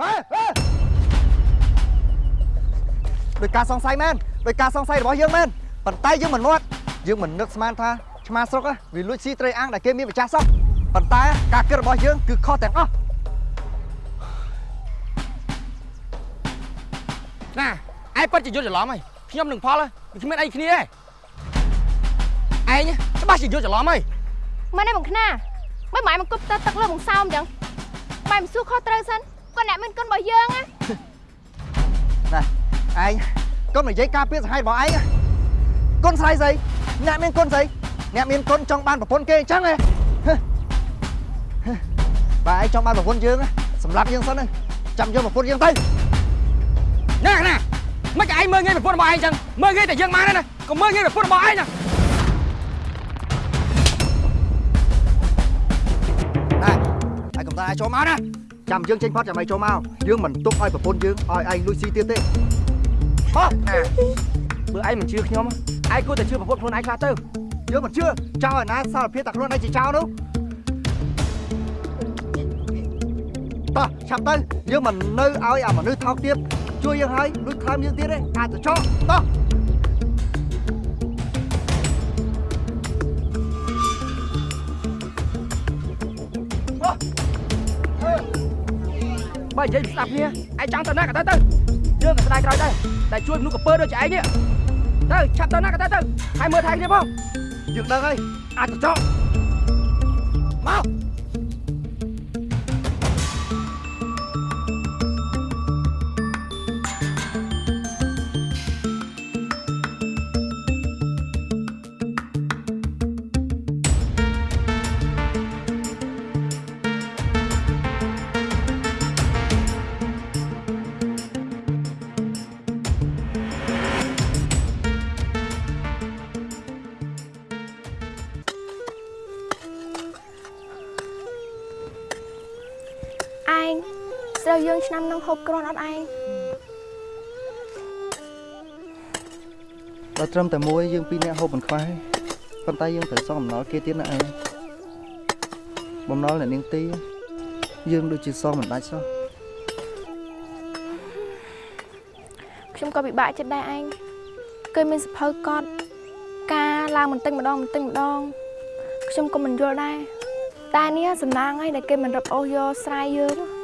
អេអេដោយការសង្ស័យមែនដោយការសង្ស័យរបស់យើងមែនប៉ុន្តែយើងមិនមាត់យើងមិននឹកស្មានថាឆ្មាស្រុកវាលួចស៊ីត្រីអាំងដែលគេមានម្ចាស់សោះប៉ុន្តែការគិតរបស់យើងគឺខុសទាំងអស់ណាឯងពិតជាយល់ច្រឡំហើយខ្ញុំនឹងផលវាគ្មានអីគ្នាទេឯងច្បាស់ជាយល់ច្រឡំហើយមិនទេបងខ្នាមិនម៉ែមកគប់ទៅទឹកលើបងសោមអញ្ចឹងម៉ែមិនសួរខុសត្រូវសិន គាត់អ្នកមានគុណរបស់យើងណាណាឯងកុំនិយាយការពារសហាយរបស់ឯងណាគុណស្រីស្អីអ្នកមានគុណស្អីអ្នកមានគុណចង់បានប្រពន្ធគេអញ្ចឹងហ៎ហឹហឹបើឯងចង់បានប្រពន្ធយើង ណាសម្រាប់យើងសិនណាចាំយកប្រពន្ធយើងទៅណាណាមិនឯងមើលងាយប្រពន្ធរបស់ឯងអញ្ចឹងមើលងាយតែយើងបានទេណាកុំមើលងាយប្រពន្ធរបស់ឯងណាណាឯងកំតាឯងចូលមកណាចាំយើងចេញផុតចាំឯងចូលមកយើងមិនទុកឲ្យប្រពន្ធយើងឲ្យឯងលួចស៊ីទៀតទេហោះណាបើឯងមិនជឿខ្ញុំឯងគួរតែជឿប្រពន្ធខ្លួនឯងខ្លះទៅយើងមិនជឿចោលឲ្យណាសារភាពតែខ្លួនឯងជាចោលនោះតោះឆាប់ទៅយើងមិននៅឲ្យអាមនុស្សថោកទៀតជួយយើងហើយលួចថែមយើងទៀតទេអាចទៅចោលតោះ និយាយស្ដាប់គ្នាឯងចង់ទៅណាក៏ទៅទៅយើងក៏ស្ដាយក្រោយដែរតែជួយមនុស្សកពើដូចជាឯងនេះទៅឆាប់ទៅណាក៏ទៅទៅហើយមើលថៃគ្នាផងយើងដឹងហើយអាចទៅចោលមក គ្រាន់អត់ឯងបើត្រឹមតែមួយយើងពីរនាក់ហូបមិនខ្វះទេប៉ុន្តែយើងត្រូវសងបំណុលគេទៀតណាឯងបំណុលអ្នកនាងទី យើងដូចជាសងមិនដាច់សោះខ្ញុំក៏ពិបាកចិត្តដែរឯងគេមានសភៅកត់ការឡើងបន្តិចម្ដងបន្តិចម្ដងខ្ញុំក៏មិនយល់ដែរតែនេះសំណាងហើយដែលគេមិនរឹបអូសយកស្រ័យយើង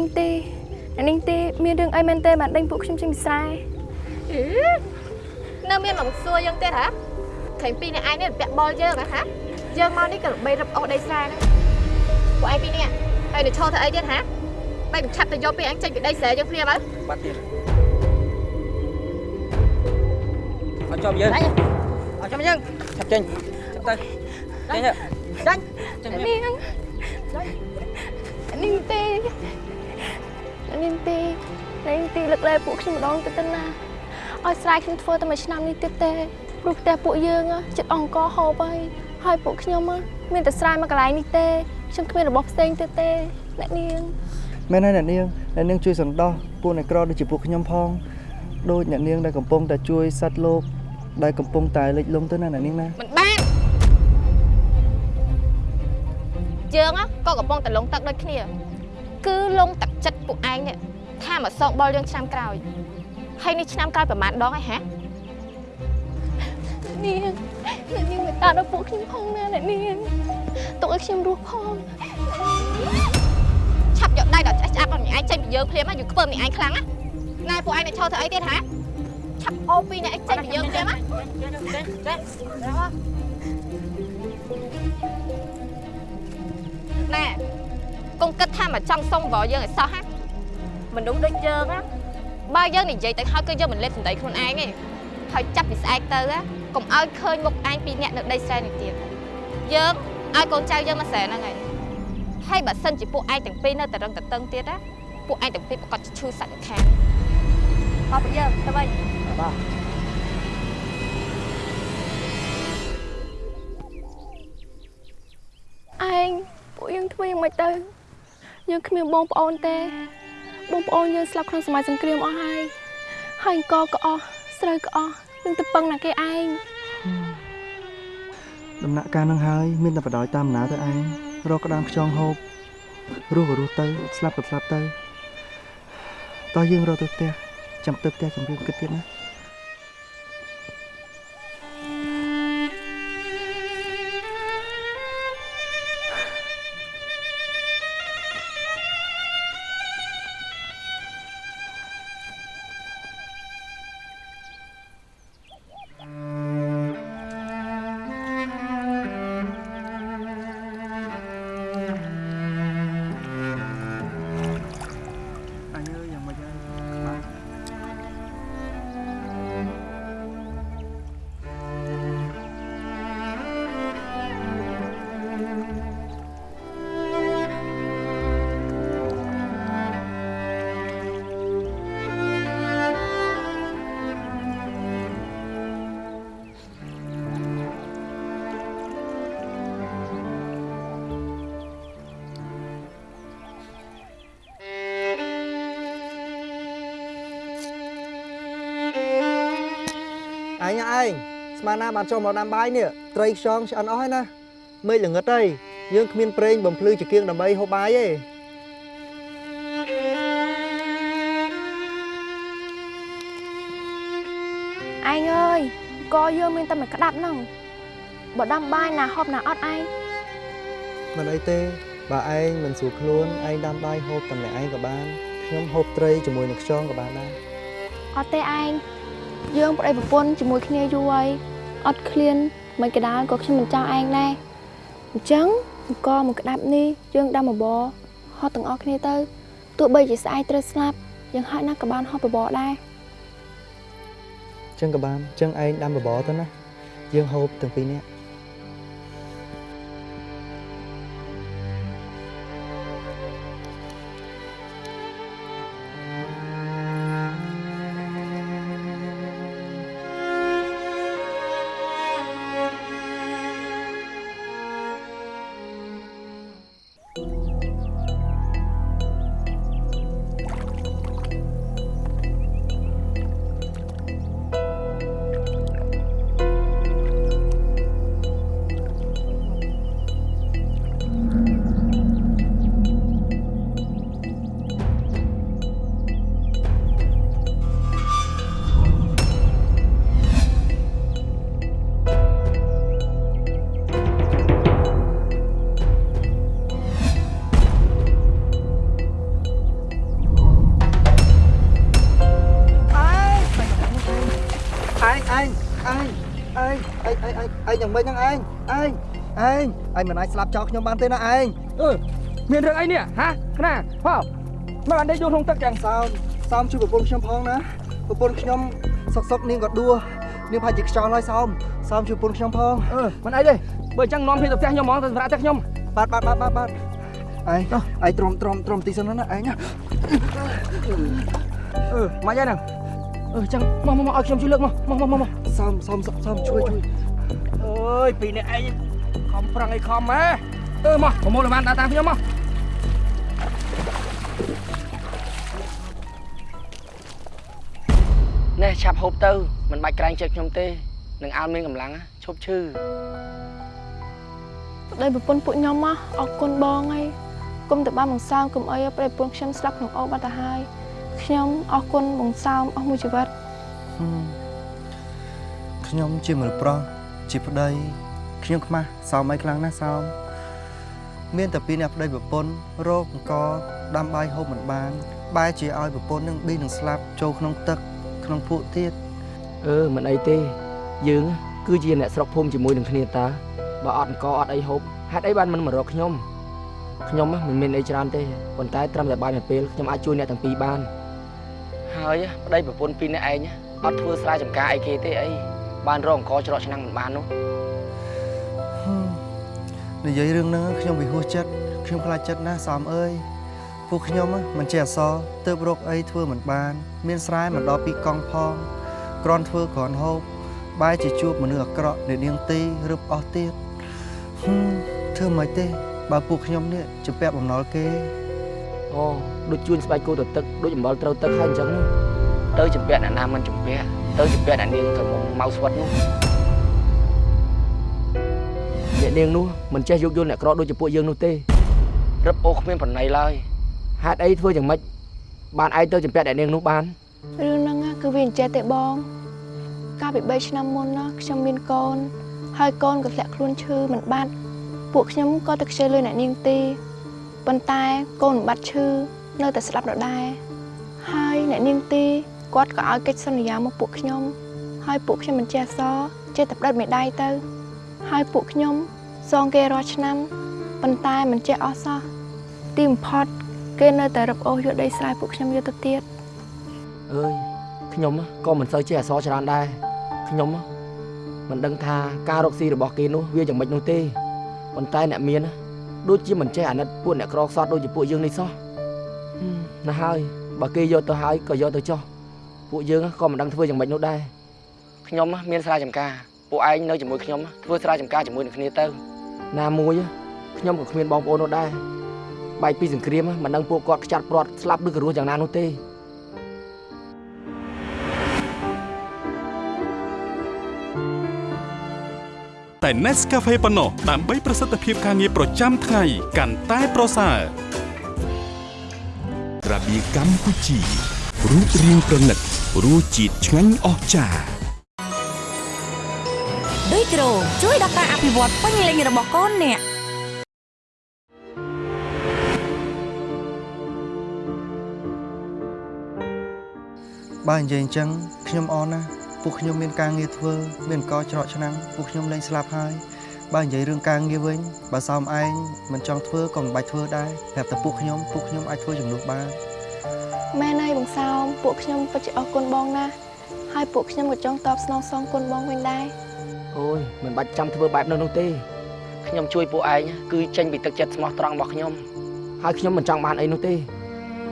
នកនាងទេអ្នកនាងទេមានរឿងអីមែនទេបានដេញពួកខ្ញុំចេញពីស្រែអឺនៅមានមកសួរយើងទៀតហ៎ឃើញពីរអ្នកឯងនេះពាក់បលយើងហ៎ហាយើងមកនេះក៏ល្បីរឹបអូសដីស្រែហ្នឹងពួកឯងពីរនាក់ហើយនៅឈរធ្វើអីទៀតហ៎បែរមិនឆាប់ទៅយកពាក្យអញចេញពីដីស្រែយើងភ្លាមហើយបាត់ទៀតអត់ជាប់យើងអត់ជាប់យើងឆាប់ចេញឆាប់ទៅចេញទៅចេញចេញអ្នកនាងអ្នកនាងទេអ្នកនាងទេអ្នកនាងទេលើកលែងពួកខ្ញុំម្ដងទៅទៅណាឲ្យស្រែខ្ញុំធ្វើតែមួយឆ្នាំនេះទៀតទេព្រោះផ្ទះពួកយើងហ៎ចិត្តអង្គហូបហើយហើយពួកខ្ញុំហ៎មានតែស្រែមកកន្លែងនេះទេខ្ញុំគ្មានរបស់ផ្សេងទៀតទេអ្នកនាងមែនហើយអ្នកនាងអ្នកនាងជួយសន្តោសពួកអ្នកក្រដូចជាពួកខ្ញុំផងដូចអ្នកនាងដែលកំពុងតែជួយសត្វលោកដែលកំពុងតែលិចលង់ទៅណាអ្នកនាងណាមិនបានយើងហ៎ក៏កំពុងតែលងទឹកដូចគ្នា គឺលងទឹក ចិត្តពួកឯងនេះថាមកសងបលយើងឆ្នាំក្រោយហើយនេះឆ្នាំក្រោយប្រហែលដងហើយហ៎នាងអ្នកនាងមេត្តាដល់ពួកខ្ញុំផងណាអ្នកនាងទុកឲ្យខ្ញុំរស់ផងឆាប់យកដៃដល់ឆ្អះឆ្អាប់ដល់ម្នាក់ឯងចេញពីយើងភ្លាមណាយើងខ្ពើម្នាក់ឯងខ្លាំងណាណែពួកឯងអ្នកឈរធ្វើអីទៀតហ៎ឆាប់អូពីអ្នកឯងចេញពីយើងភ្លាមណាណែ កុំគិតថាមកចង់សុំវល់យើងឲ្យសោះហ៎មនុស្សដូចយើងណាបើយើងនិយាយទៅហើយគឺយើងមិនលេបសម្ដីខ្លួនឯងទេហើយចាប់ពីស្អែកទៅណាកុំឲ្យឃើញមុខឯងពីរអ្នកនៅដីស្រែនេះទៀតយើងឲ្យកូនចៅយើងមកស្រែហ្នឹងហើយហើយបើសិនជាពួកឯងទាំងពីរនៅតែរឹងតតឹងទៀតណាពួកឯងទាំងពីរប្រកាសជាឈឺសាច់ខាងមកពួកយើងទៅវិញបាទឯងពួកយើងធ្វើយ៉ាងម៉េចទៅ យើងគ្មានបងប្អូនទេ បងប្អូនយើងស្លាប់ក្នុងសម័យសង្គ្រាមអស់ហើយហើយអង្គក៏អស់ស្រូវក៏អស់នឹងទៅពឹងណាគេឯងដំណាក់កាលនឹងហើយមានតែបដ ாய் តាមណាទៅឯងរកក្តាមខ្យងហូបរស់ក៏រស់ទៅស្លាប់ក៏ស្លាប់ទៅតោះយើងរកទៅផ្ទះចាំទៅផ្ទះចាំយើងគិតទៀតណា ញឯងស្មានណាបានចូលមកដាំបាយនេះត្រីខ្យងឆ្អិនអស់ហើយណាមេឃល្ងឹតហើយយើងគ្មានប្រេងបំភ្លឺជាគៀងដើម្បីហូបបាយទេឯងអើយក៏យើងមានតែមួយក្តាប់ហ្នឹងបើដាំបាយណាហូបណាអត់ឯងមិនអីទេបើឯងមិនស្រួលខ្លួនឯងដាំបាយហូបតែម្នាក់ឯងក៏បានខ្ញុំហូបត្រីជាមួយនឹងខ្យងក៏បានដែរអត់ទេឯង យើងប្តីប្រពន្ធជាមួយគ្នាយូរហើយអត់ឃ្លានមិនក៏ដោយក៏ខ្ញុំមិនចង់ឯងដែរអញ្ចឹងអង្គមួយក្តាប់នេះយើងដាំបបរហត់ទាំងអស់គ្នាទៅទោះបីជាស្អែកត្រូវស្លាប់យើងហើយណាក៏បានហត់បបរដែរចឹងក៏បានចឹងឯងដាំបបរទៅណាយើងហូបទាំងពីរនាក់ ឯងឯងឯងយ៉ាងម៉េចហ្នឹងឯងឯងឯងឯងមិនអាចស្លាប់ចោលខ្ញុំបានទេណាឯងអឺមានរឿងអីនេះហាខ្នាហោមកបានដេកយូរក្នុងទឹកចឹងសោមសោមជួយប្រពន្ធខ្ញុំផងណាប្រពន្ធខ្ញុំសុកសុកនាងក៏ដួលនាងប្រហែលជាខ្យល់ហើយសោមសោមជួយប្រពន្ធខ្ញុំផងអឺមិនអីទេបើអញ្ចឹងនាំគ្នាទៅផ្ទះខ្ញុំហ្មងទៅសម្រាប់ផ្ទះខ្ញុំបាទបាទបាទបាទបាទឯងឯងទ្រាំទ្រាំទ្រាំទីសិនណាឯងណាអឺមកយ៉ាងហ្នឹងអឺអញ្ចឹងមកមកមកឲ្យខ្ញុំជួយលើកមកមកមកមកសោមសោមសោមជួយជួយ អើយពីរនេះឯងខំប្រឹងអីខំហ៎អឺមកប្រមូលឲ្យបានដើរតាមខ្ញុំមកនេះឆាប់ហូបទៅមិនបាច់ក្រែងចិត្តខ្ញុំទេនឹងអើមានកម្លាំងឈប់ឈឺប្តីប្រពន្ធពួកខ្ញុំមកអរគុណបងហើយគុំតែបានបង្សើមកុំអីឲ្យប្តីប្រពន្ធខ្ញុំស្លាប់ក្នុងអូបាត់ទៅហើយខ្ញុំអរគុណបង្សើមអស់មួយជីវិតហឹមខ្ញុំជាមនុស្សប្រុស ជាប្តីខ្ញុំខ្មាស់សោមអីខ្លាំងណាស់សោមមានតែពីរអ្នកប្តីប្រពន្ធរោគអង្គដាំបាយហូបមិនបានបែរជាឲ្យប្រពន្ធនឹងឌីនឹងស្លាប់ចូលក្នុងទឹកក្នុងភក់ទៀតអឺមិនអីទេ យើងគឺជាអ្នកស្រុកភូមិជាមួយនឹងគ្នាតើបើអត់អង្គអត់អីហូបហេតុអីបានមិនមករកខ្ញុំខ្ញុំមិនមានអីច្រើនទេប៉ុន្តែត្រឹមតែបាយមួយពេលខ្ញុំអាចជួយអ្នកទាំងពីរបានហើយប្តីប្រពន្ធពីរនាក់ឯងអត់ធ្វើស្រែចម្ការអីគេទេអី បានរកអង្គច្រកឆ្នាំងមិនបាននោះហឹមនិយាយរឿងហ្នឹងខ្ញុំវិហួសចិត្តខ្ញុំខ្លាចចិត្តណាស់សោមអើយពួកខ្ញុំមិនចេះអសរទៅរកអីធ្វើមិនបាន មានស្រែមិនដល់ពីកង់ផងក្រន់ធ្វើក្រន់ហូបបែរជាជួបមនុស្សអាក្រក់នៃនាងទីរឹបអស់ទៀតហឹមធ្វើមិនទេ បើពួកខ្ញុំនេះជាពាក់បំណុលគេអូដូចជួញស្បែកគោទៅទឹកដូចអំបិលត្រូវទឹកហើយអញ្ចឹងនោះទៅចម្ពាក់អ្នកណាមិនចម្ពាក់ ទៅចម្ពាក់អ្នកនាងកំពុងមកស្វិតនោះអ្នកនាងនោះមិនចេះយកយល់អ្នកក្រដូចជាពួកយើងនោះទេរឹបអូគ្មានប្រណីឡើយហេតុអីធ្វើយ៉ាងម៉េចបានឯងទៅចម្ពាក់អ្នកនាងនោះបានរឿងហ្នឹងណាគឺវាអញ្ចេះទេបង កាលពី3ឆ្នាំមុនណាខ្ញុំមានកូន ហើយកូនក៏ធ្លាក់ខ្លួនឈឺមិនបាត់ពួកខ្ញុំក៏ទៅខ្ជិលលុយអ្នកនាងទីប៉ុន្តែកូនមិនបាត់ឈឺនៅតែស្លាប់ដដែលហើយអ្នកនាងទី គាត់ក៏ឲ្យកិច្ចសន្យាមកពួកខ្ញុំហើយពួកខ្ញុំមិនចេះអសរចេះតែផ្តិតមេដៃទៅ ហើយពួកខ្ញុំសងគេរាល់ឆ្នាំប៉ុន្តែមិនចេះអស់សោះទីបំផុតគេនៅតែរឹបអូសយកដីស្រែពួកខ្ញុំយកទៅទៀតអើយខ្ញុំក៏មិនសូវចេះអក្សរច្រើនដែរខ្ញុំមិនដឹងថាការរកស៊ីរបស់គេនោះវាយ៉ាងម៉េចនោះទេប៉ុន្តែអ្នកមានដូចជាមិនចេះអាណិតពួកអ្នកក្រខ្សត់ដូចជាពួកយើងនេះសោះហឹមណាស់ហើយបើគេយកទៅហើយក៏យកទៅចោះ ពួកយើងក៏មិនដឹងធ្វើយ៉ាងម៉េចនោះដែរខ្ញុំមានស្រែចម្ការពួកឯងនៅជាមួយខ្ញុំធ្វើស្រែចម្ការជាមួយនឹងគ្នាទៅណាមួយខ្ញុំក៏គ្មានបងប្អូននោះដែរបែកពីសង្គ្រាមមិនដឹងពួកគាត់ខ្ចាត់ព្រាត់ស្លាប់ឬក៏រស់យ៉ាងណានោះទេតែ Nescafe ប៉ុណ្ណោះដើម្បីប្រសិទ្ធភាពការងារប្រចាំថ្ងៃកាន់តែប្រសើររបៀកម្ពុជា រូបរាងប្រណិតរសជាតិឆ្ងាញ់អស្ចារ្យដូចក្រូជួយដល់ការអភិវឌ្ឍពេញលេញរបស់កូនអ្នកបើនិយាយអញ្ចឹងខ្ញុំអរណាស់ពួកខ្ញុំមានការងារធ្វើ មានកច្រកឆ្នាំងពួកខ្ញុំលែងស្លាប់ហើយបើនិយាយរឿងការងារវិញបើសោមឯងមិនចង់ធ្វើក៏មិនបាច់ធ្វើដែរប្រាប់តែពួកខ្ញុំពួកខ្ញុំអាចធ្វើជំនួសបាន មែនហើយបងសោមពួកខ្ញុំពិតជាអរគុណបងណាស់ហើយពួកខ្ញុំក៏ចង់តបស្នងសងគុណបងវិញដែរអូយមិនបាច់ចាំធ្វើបែបនោះនោះទេខ្ញុំជួយពួកឯងគឺចេញពីទឹកចិត្តស្មោះត្រង់របស់ខ្ញុំហើយខ្ញុំមិនចង់បានអីនោះទេ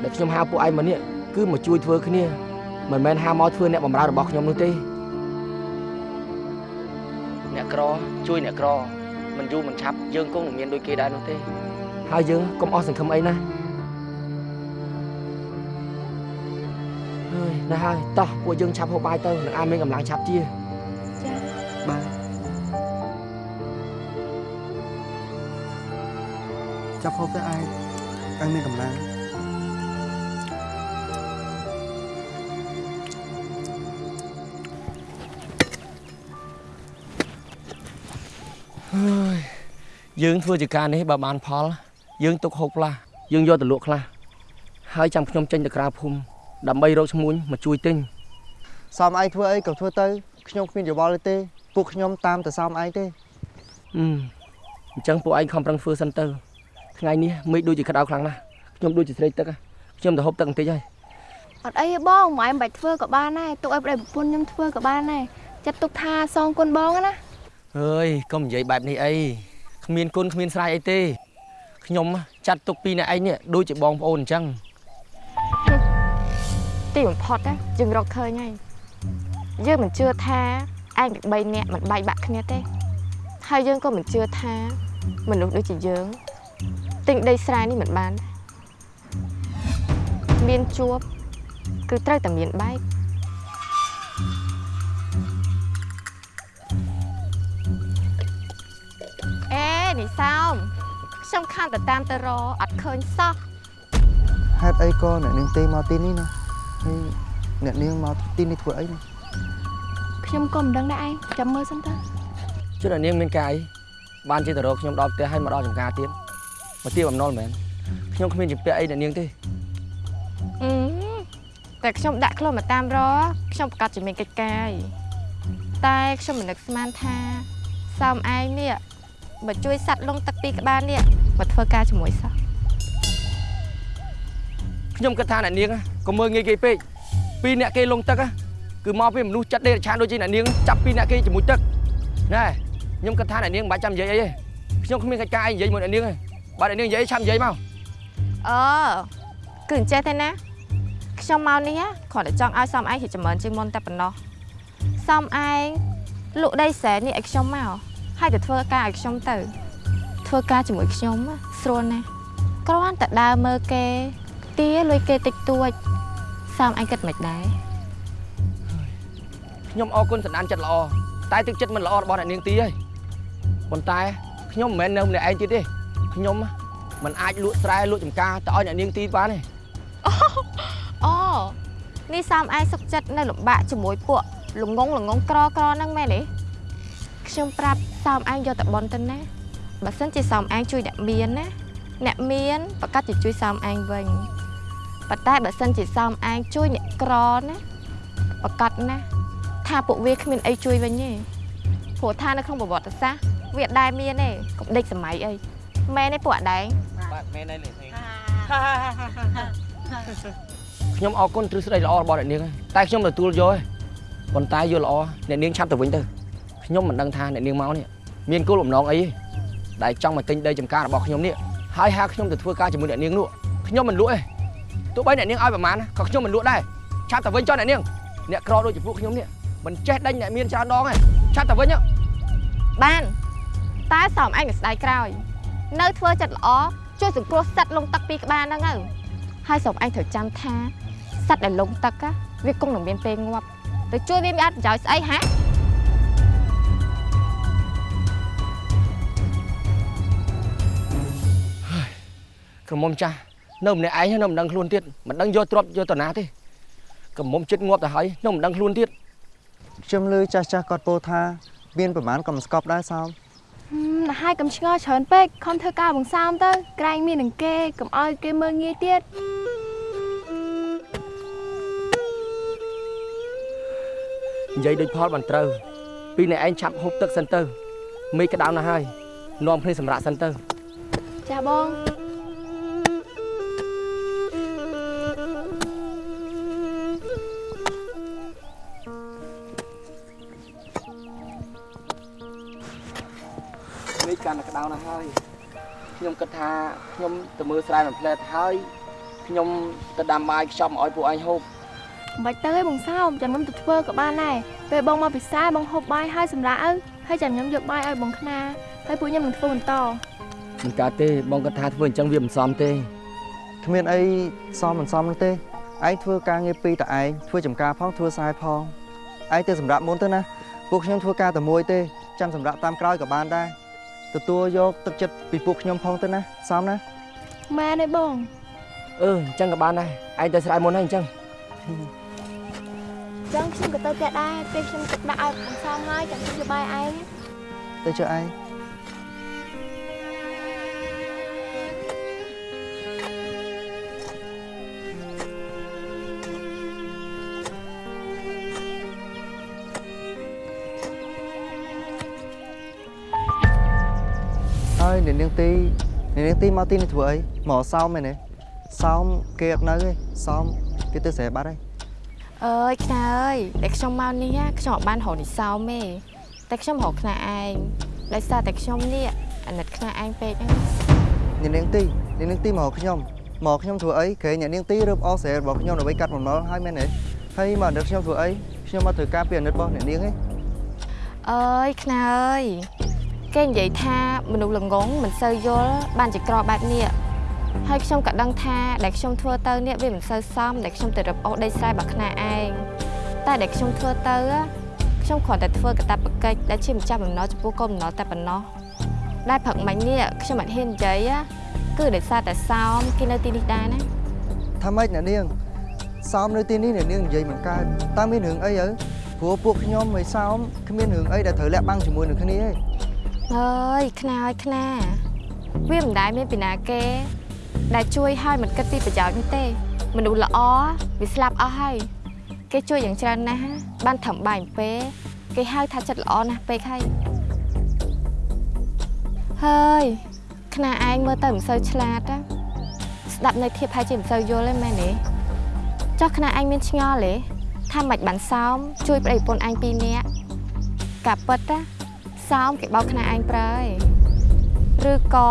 ដែលខ្ញុំហៅពួកឯងមកនេះគឺមកជួយធ្វើគ្នាមិនមែនហៅមកធ្វើអ្នកបម្រើរបស់ខ្ញុំនោះទេអ្នកក្រជួយអ្នកក្រមិនយូរមិនឆាប់យើងគង់នឹងមានដូចគេដែរនោះទេហើយយើងកុំអស់សង្ឃឹមអីណា ហើយណាស់ហើយតោះពួកយើងឆាប់ហូបបាយទៅនឹងអាចមានកម្លាំងឆាប់ជាចា៎បាទចាប់ហូបទៅឯងឯងមានកម្លាំងហើយយើងធ្វើជាការនេះបើបានផល យើងទុកហូបខ្លះយើងយកទៅលក់ខ្លះហើយចាំខ្ញុំចេញទៅក្រៅភូមិ ដើម្បីរកឈ្មួញមកជួយទិញសោមឯងធ្វើអីក៏ធ្វើទៅខ្ញុំគ្មានយោបល់ទេពួកខ្ញុំតាមតែសោមឯងទេអឺអញ្ចឹងពួកឯងខំប្រឹងធ្វើសិនទៅថ្ងៃនេះមេឃដូចជាក្តៅខ្លាំងណាស់ខ្ញុំដូចជាស្រេកទឹកហ៎ខ្ញុំទៅហូបទឹកបន្តិចហើយអត់អីទេបងម៉ែមិនបាច់ធ្វើក៏បានដែរទុកឲ្យប្តីប្រពន្ធខ្ញុំធ្វើក៏បានដែរចាត់ទុកថាសងគុណបងណាអើយកុំនិយាយបែបនេះអីគ្មានគុណគ្មានស្រ័យអីទេខ្ញុំចាត់ទុកពីអ្នកឯងនេះដូចជាបងប្អូនអញ្ចឹង ទីបំផុតណាយើងរកឃើញហើយយើងមិនជឿថាឯងពី3នាក់មិនបែកបាក់គ្នាទេហើយយើងក៏មិនជឿថាមនុស្សដូចជាយើងទិញដីស្រែនេះមិនបានដែរមានជួបគឺត្រូវតែមានបែកអេនេះសោមខ្ញុំខានទៅតាមទៅរអត់ឃើញសោះហេតុអីក៏អ្នកនាងទេមកទីនេះណា ហើយអ្នកនាងមកទីនេះធ្វើអីណាខ្ញុំក៏មិនដឹងដែរឯងចាំមើលសិនទៅជិតឲ្យនាងមានការអីបានជាទៅរកខ្ញុំដល់ផ្ទះហើយមកដល់ចំការទៀតមកទៀបអំណុលមែនខ្ញុំគ្មានជំពាក់អីអ្នកនាងទេអឺតែខ្ញុំដាក់ខ្លួនមកតាមរខ្ញុំប្រកាសជាមានកិច្ចការហើយតែខ្ញុំមិននឹកស្មានថាសោមឯងនេះមកជួយសัตว์លងទឹកពីក្បាលនេះមកធ្វើការជាមួយសោះខ្ញុំគិតថាអ្នកនាង ក៏មើលងាយគេពេកពីរអ្នកគេលងទឹកគឺមកពីមនុស្សចិត្តដេរឆានដូចជាអ្នកនាងចាប់ពីរអ្នកគេជាមួយទឹកណែខ្ញុំគិតថាអ្នកនាងមិនបាច់ចាំនិយាយអីទេខ្ញុំគ្មានកិច្ចការអីនិយាយមួយអ្នកនាងទេបើអ្នកនាងនិយាយឆាប់និយាយមកអឺគឺអញ្ចេះទេណាខ្ញុំមកនេះគ្រាន់តែចង់ឲ្យសោមឯងជាចម្រើនជាងមុនតែប៉ុណ្ណោះសោមឯងលក់ដីសែននេះឲ្យខ្ញុំមកហើយទៅធ្វើការឲ្យខ្ញុំទៅ ធ្វើការជាមួយខ្ញុំណាស្រួលណាស់គ្រាន់តែដើរមើលគេទីលុយគេតិចតួច សំអញគិតមិនដែរខ្ញុំអរគុណសណ្ដានចិត្តល្អតែទឹកចិត្តមិនល្អរបស់អ្នកនាងទីហើយប៉ុន្តែខ្ញុំមិនមែននៅម្នាក់ឯងទៀតទេខ្ញុំមិនអាចលក់ស្រែលក់ចម្ការទៅឲ្យអ្នកនាងទីបានទេអូនេះសំឯងសុកចិត្តនៅលំបាកជាមួយពួកល្ងងល្ងងក្រក្រហ្នឹងមែនទេខ្ញុំប្រាប់សំឯងយកតបនទៅណាបើសិនជាសំឯងជួយអ្នកមានណាអ្នកមានប្រកាសជាជួយសំឯងវិញ ប៉ុន្តែបើសិនជាសំឯងជួយអ្នកក្រណាប្រកាសណាថាពួកវាគ្មានអីជួយវិញទេព្រោះថានៅក្នុងប្រវត្តិសាស្ត្រវាអត់ដែលមានទេកុំដេកសម័យអីមែនទេពួកអដែងបាទមែនហើយលេងខ្ញុំអរគុណទ្រឹស្ដីល្អរបស់អ្នកនាងហើយតែខ្ញុំទទួលយកហើយប៉ុន្តែយល់ល្អអ្នកនាងឆាប់ទៅវិញទៅខ្ញុំមិនដឹងថាអ្នកនាងមកនេះមានគោលបំណងអីទេដែលចង់មកទិញដីចម្ការរបស់ខ្ញុំនេះហើយហៅខ្ញុំទៅធ្វើការជាមួយអ្នកនាងនោះខ្ញុំមិនលក់ទេ ទោះបីអ្នកនាងឲ្យប្រមាណណាក៏ខ្ញុំមិនលក់ដែរឆាប់ទៅវិញចុះអ្នកនាងអ្នកក្រដូចជាពួកខ្ញុំនេះមិនចេះដេញអ្នកមានច្រើនដងទេឆាប់ទៅវិញហ៎បានតែសំឯងមិនស្ដាយក្រោយ នៅធ្វើចិត្តល្អជួយសង្គ្រោះសត្វលងទឹកពីក្បាលហ្នឹងទៅហើយសំឯងត្រូវចាំថាសត្វដែលលងទឹក á វាគង់នឹងមានពេលងាប់ទៅជួយវាមានអត្ថប្រយោជន៍ស្អីហាក្រមុំចាស់ នៅម្នាក់ឯងនៅមិនដឹងខ្លួនទៀតមិនដឹងយកទ្រព្យយកទៅណាទេក្រមុំចិត្តងាប់ទៅហើយនៅមិនដឹងខ្លួនទៀតខ្ញុំលឺចាស់ចាស់គាត់ពោលថា មានប្រហែលក៏មិនស្កប់ដែរសោមណាស់ហើយកុំឆ្ងល់ច្រើនពេកខំធ្វើការបង្សោមទៅក្រែងមាននឹងគេកុំឲ្យគេមើលងាយទៀតនិយាយដូចផលបានត្រូវ ពីអ្នកឯងឆាប់ហូបទឹកសិនទៅមេឃក្តៅណាស់ហើយនាំគ្នាសម្រាប់សិនទៅចាបង កាន់តែក្តៅណាស់ហើយខ្ញុំគិតថាខ្ញុំទៅមើលស្រែមួយផ្លែតហើយខ្ញុំទៅដាំបាយខ្ចប់មកឲ្យពួកឯងហូបមិនបាច់ទៅឯងបងសោមចាំខ្ញុំទៅធ្វើក៏បានដែរពេលបងមកពិសាបងហូបបាយហើយសម្រាប់ឪហើយចាំខ្ញុំយកបាយឲ្យបងខ្នាហើយពួកខ្ញុំនឹងធ្វើបន្តមិនកើតទេបងគិតថាធ្វើអញ្ចឹងវាមិនសមទេគ្មានអីសមមិនសមនោះទេឯងធ្វើការងារពីរតែឯងធ្វើចំការផងធ្វើខ្សែផងឯងទៅសម្រាប់មុនទៅណាពួកខ្ញុំធ្វើការតែមួយទេចាំសម្រាប់តាមក្រោយក៏បានដែរ ទទួលយកទឹកចិត្តពីពួកខ្ញុំផងទៅណាសមណាម៉ែនេះបងអឺអញ្ចឹងក៏បានដែរឯងទៅស្រែមុនហើយអញ្ចឹងចឹងខ្ញុំក៏ទៅផ្ទះដែរពេលខ្ញុំទឹកដាក់ឲ្យបងសោមហើយចាំខ្ញុំយកបាយឯងទៅជើឯង អ្នកនាងទីអ្នកនាងទីមកទីនេះធ្វើអីមកសោមមែនទេសោមគេអត់នៅទេសោមគេទៅស្រែបាត់ហើយអើយខ្នាអើយតែខ្ញុំមកនេះណាខ្ញុំអត់បានរកនិសោមទេតែខ្ញុំរកខ្នាឯងដោយសារតែខ្ញុំនេះអាណិតខ្នាឯងពេកហ្នឹងអ្នកនាងទីអ្នកនាងទីមកខ្ញុំមកខ្ញុំធ្វើអីក្រែងអ្នកនាងទីរើបអស់ស្រែរបស់ខ្ញុំដើម្បីកាត់បំណុលហើយមែនទេហើយមកដឹកខ្ញុំធ្វើអីខ្ញុំមកធ្វើការពីអាណិតរបស់អ្នកនាងឯងអើយខ្នាអើយ គេនិយាយថាមនុស្សល្ងងមិនសូវយល់បានជាក្របែបនេះហើយខ្ញុំក៏ដឹងថាដែលខ្ញុំធ្វើទៅនេះវាមិនសូវសមដែលខ្ញុំទៅរឹបអូសដីស្រែរបស់ខ្នាឯងតែដែលខ្ញុំធ្វើទៅ á ខ្ញុំគ្រាន់តែធ្វើកតាបកិច្ចដែលជាម្ចាស់បំណុលចំពោះកូនបំណុលតែប៉ុណ្ណោះដែលព្រឹកមិញនេះខ្ញុំអត់ហ៊ាននិយាយ á គឺដោយសារតែសោមគេនៅទីនេះដែរណាថាម៉េចអ្នកនាងសោមនៅទីនេះអ្នកនាងនិយាយមិនកើតតើមានរឿងអីទៅព្រោះពួកខ្ញុំមិនសោមគ្មានរឿងអីដែលត្រូវលាក់បាំងជាមួយនឹងគ្នាទេ អើយខ្នាអើយខ្នាវាមិនដែលមានពីណាគេ ដែលជួយឲ្យមិនគិតពីប្រយោជន៍នេះទេ មនុស្សល្អវាស្លាប់អស់ហើយគេជួយយ៉ាងច្រើនណាស់បានធ្វើបាយអំពេលគេហៅថាចិត្តល្អណាស់ពេកហើយហើយខ្នាឯងមើលទៅមិនសូវឆ្លាតណាស្ដាប់នៅធៀបហើយជាមិនសូវយល់ទេមែនទេចុះខ្នាឯងមានឆ្ងល់ទេថាមិនបានសោមជួយប្តីប្រពន្ធឯងពីរនាក់កាពិតណា សោមគេបោកខ្នាឯងប្រើឯងឬក៏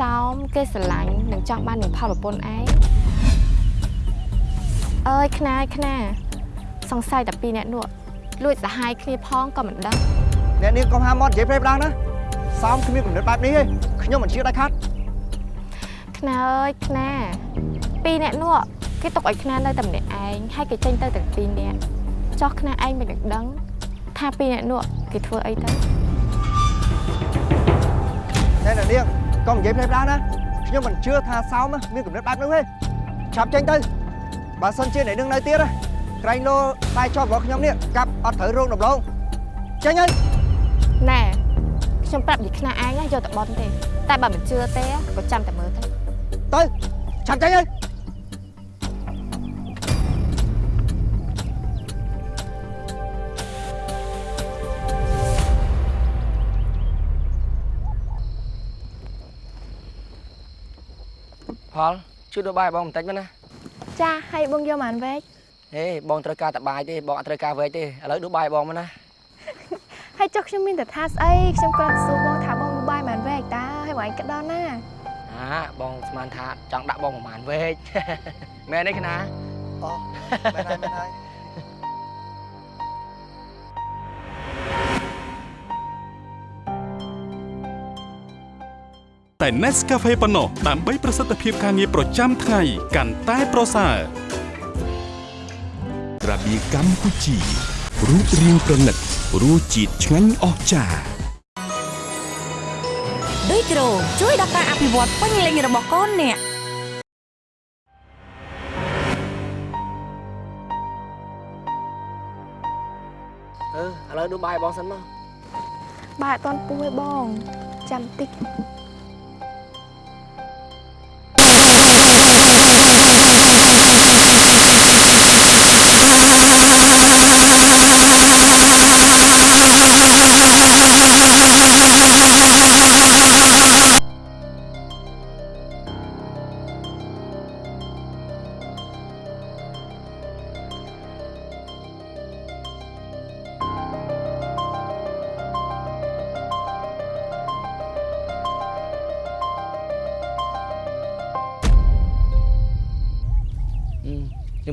សោមគេស្រឡាញ់និងចង់បាននឹងផលប្រពន្ធឯងអើយខ្នាយខ្នាសង្ស័យតែពីរអ្នកនោះលួចសហាយគ្នាផងក៏មិនដឹងអ្នកនាងកុំហាមាត់និយាយព្រៃផ្ដាំងណាសោមគ្មានកំណត់បែបនេះទេខ្ញុំមិនជឿដាច់ខាត់ខ្នាអើយខ្នាពីរអ្នកនោះគេទុកឲ្យខ្នានៅតែម្នាក់ឯងហើយគេចេញទៅទាំងពីរនាក់ចោះខ្នាឯងមិនដឹងដឹងថាពីរអ្នកនោះគេធ្វើអីទៅ ណែអ្នកនាងកុំនិយាយផ្លេផ្លាស់ណាខ្ញុំមិនជឿថាសោមមានគំនិតបែបនោះទេឆាប់ចេញទៅបើសិនជាអ្នកនាងនៅទៀតក្រែងលោខ្សែជាប់របស់ខ្ញុំនេះកាប់អត់ត្រូវរោងដំឡូងចេញហើយណែខ្ញុំប្រាប់និយាយខ្នាឯងណាយកតែបន់ទេ តែបើមិនជឿទេក៏ចាំតែមើលទៅទៅឆាប់ចេញហើយ ផលជួយដូចបាយបងបន្តិចមកណាចាឲ្យបងយកបានវែកហេបងត្រូវការតែបាយទេបងអត់ត្រូវការវែកទេឥឡូវដូចបាយបងមកណាហើយចុះខ្ញុំមានតែថាស្អីខ្ញុំគ្រាន់តែសួរបងថាបងមកបាយបានវែកតើហើយបងឯងគិតដល់ណាអាបងស្មានថាចង់ដាក់បងប្រហែលវែកមែនទេគណាអូមែនហើយមែនហើយ តែ Nescafe ប៉ុណ្ណោះដើម្បីប្រសិទ្ធភាពការងារប្រចាំថ្ងៃកាន់តែប្រសើររបៀកម្ពុជារូបរាងប្រណិតរសជាតិឆ្ងាញ់អស្ចារ្យដូចគ្រូជួយដល់ការអភិវឌ្ឍពេញលេញរបស់កូនអ្នកអឺឥឡូវដូចបាយបងសិនមកបាយអត់ទាន់ពុះទេបងចាំតិច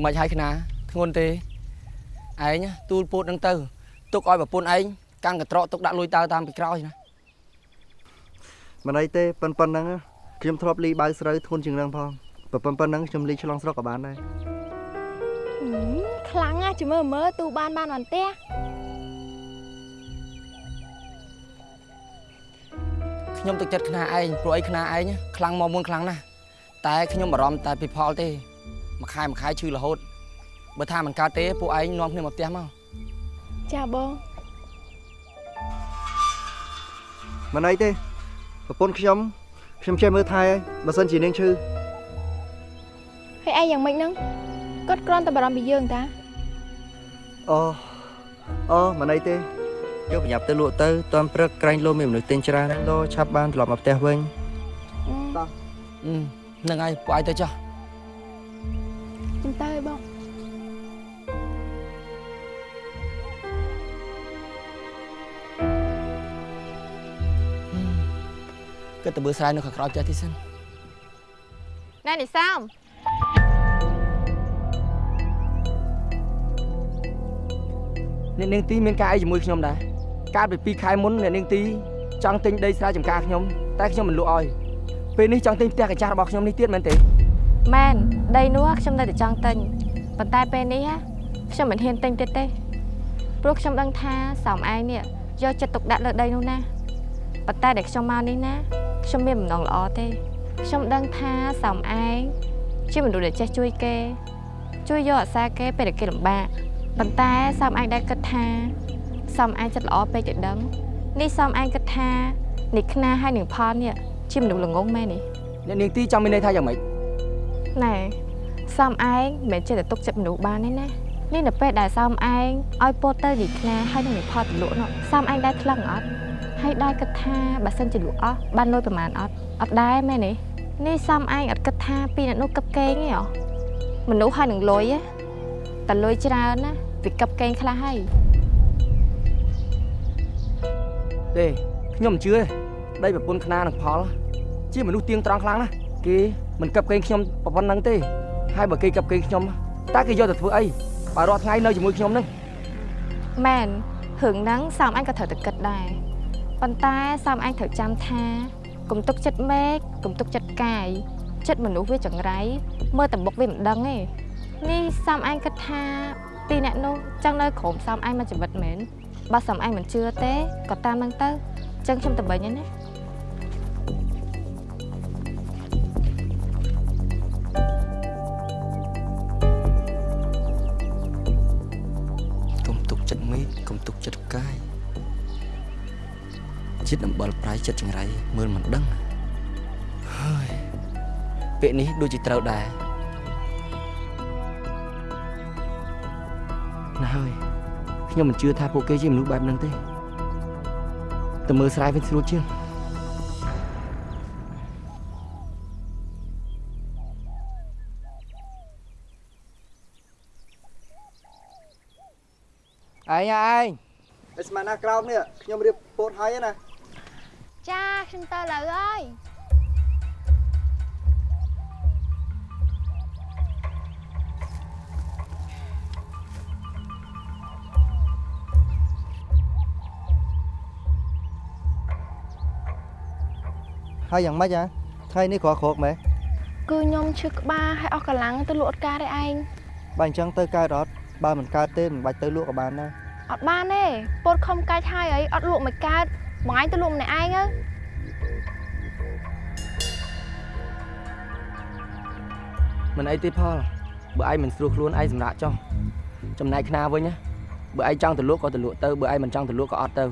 ម៉េចហើយគណាធ្ងន់ទេឯងទូលពោតនឹងទៅទុកឲ្យប្រពន្ធឯងកាន់កត្រកទុកដាក់លុយតើតាមពីក្រោយណាមិនអីទេប៉ុនប៉ុណ្ណឹងខ្ញុំធ្លាប់លីបៅស្រូវធន់ជាងនឹងផងប៉ុប៉ុនប៉ុណ្ណឹងខ្ញុំលីឆ្លងស្រុកក៏បានដែរហឹមខ្លាំងណាស់ចាំមើលមើលទូបានបានបានផ្ទះខ្ញុំទឹកចិត្តខ្នាឯងព្រោះអីខ្នាឯងខ្លាំងមកមុនខ្លាំងណាស់តែខ្ញុំបារម្ភតែពីផលទេ មួយខែមួយខែឈឺរហូតបើថាមិនកើតទេពួកឯងនាំគ្នាមកផ្ទះមកចាបងមិនអីទេប្រពន្ធខ្ញុំខ្ញុំចេះមើលថែហើយបើសិនជានាងឈឺហើយឯងយ៉ាងម៉េចហ្នឹងគាត់គ្រាន់តែបារម្ភពីយើងតាអូអូមិនអីទេយកប្រញាប់ទៅលក់ទៅតាន់ព្រឹកក្រែងលោមានមនុស្សទិញច្រើនលោឆាប់បានត្រឡប់មកផ្ទះវិញអឺអឺហ្នឹងហើយពួកឯងទៅចុះចាំ គិតទៅមើលស្រែនៅខាងក្រោយផ្ទះទីសិនណែនិសោមអ្នកនាងទីមានការអីជាមួយខ្ញុំដែរកាលពី2ខែមុនអ្នកនាងទីចង់ទិញដីស្រែចម្ការខ្ញុំតែខ្ញុំមិនលក់ឲ្យពេលនេះចង់ទិញផ្ទះកញ្ចាស់របស់ខ្ញុំនេះទៀតមែនទេមែនដីនោះខ្ញុំនៅតែចង់ទិញប៉ុន្តែពេលនេះហ่ะខ្ញុំមិនហ៊ានទិញទៀតទេព្រោះខ្ញុំដឹងថាសោមឯងនេះយកចិត្តទុកដាក់លើដីនោះណាប៉ុន្តែដែលខ្ញុំមកនេះណា ខ្ញុំមានបំណងល្អទេខ្ញុំដឹងថាសោមឯងជាមនុស្សដែលចេះជួយគេ ជួយយកអាសាគេពេលដែលគេលំបាកប៉ុន្តែសោមឯងដែលគិតថាសោមឯងចិត្តល្អពេកទៅដឹងនេះសោមឯងគិតថានេះខ្នាហើយនឹងផលនេះជាមនុស្សល្ងងមែនទេអ្នកនាងទីចង់មានន័យថាយ៉ាងម៉េចណែសំឯងមិនមែនចេះតែទុកចិត្តមនុស្សបានទេណានេះនៅពេលដែលសំឯងឲ្យពោតទៅលីខ្នាហើយនឹងផលទៅលក់នោះសំឯងដែរថ្លឹងអត់ ហើយដែរគិតថាបើសិនជាលក់អស់បានលុយប្រហែលអត់អត់ដែរមែនទេនេះសំឯងអត់គិតថាពីអ្នកនោះកឹបកេងទេហ៎មនុស្សហើយនឹងលុយទេតែលុយច្រើនណាវាកឹបកេងខ្លះហើយទេខ្ញុំមិនជឿទេដីប្រពន្ធខ្នានឹងផល ជាមនុស្សទៀងត្រង់ខ្លាំងណាស់គេមិនកាប់កេងខ្ញុំប៉ុណ្ណឹងទេ ហើយបើគេកាប់កេងខ្ញុំតើគេយកទៅធ្វើអីបើរាល់ថ្ងៃនៅជាមួយខ្ញុំនឹងមែនរឿងហ្នឹងសំឯងក៏ត្រូវតែគិតដែរ ប៉ុន្តែសំឯងត្រូវចាំថាកុំទុកចិត្តមេឃកុំទុកចិត្តកាយចិត្តមនុស្សវាចង្រៃមើលតែមុខវាមិនដឹងទេនេះសំអែងគិតថាពីរអ្នកនោះចង់នៅក្រុមសំអែងមួយជីវិតមែនបើសំអែងមិនជឿទេក៏តាមនឹងទៅចឹងខ្ញុំទៅវិញហើយណាកុំទុកចិត្តមេឃកុំទុកចិត្តផ្កាយ ចិត្តអំបិលប្រៃចិត្តចង្រៃមើលមិនដឹងហើយពាក្យនេះដូចជាត្រូវដែរណាហើយខ្ញុំមិនជឿថាពួកគេជាមនុស្សបែបហ្នឹងទេតែមើលស្រែវិញស្រួលជាងឯងឯងឯស្មានណាក្រោមនេះខ្ញុំរៀបពោតហើយណា ចាខ្ញុំទៅលើហើយហើយយ៉ាងម៉េចហ៎ថ្ងៃនេះក្រក្រកមែនគឺខ្ញុំឈឺក្បាលហើយអស់កម្លាំងទៅលក់អត់ការទេឯងបើអញ្ចឹងទៅកើតអត់បើមិនកើតទេមិនបាច់ទៅលក់ក៏បានដែរអត់បានទេពោតខំកាច់ហើយអីអត់លក់មិនកើត បងឯងទៅលក់ម្នាក់ឯងទៅមិនអីទេផលបើឯងមិនស្រួលខ្លួនឯងសម្រាប់ចុះចំណែកខ្នាវិញណាបើឯងចង់ទៅលក់ក៏ទៅលក់ទៅបើឯងមិនចង់ទៅលក់ក៏អត់ទៅ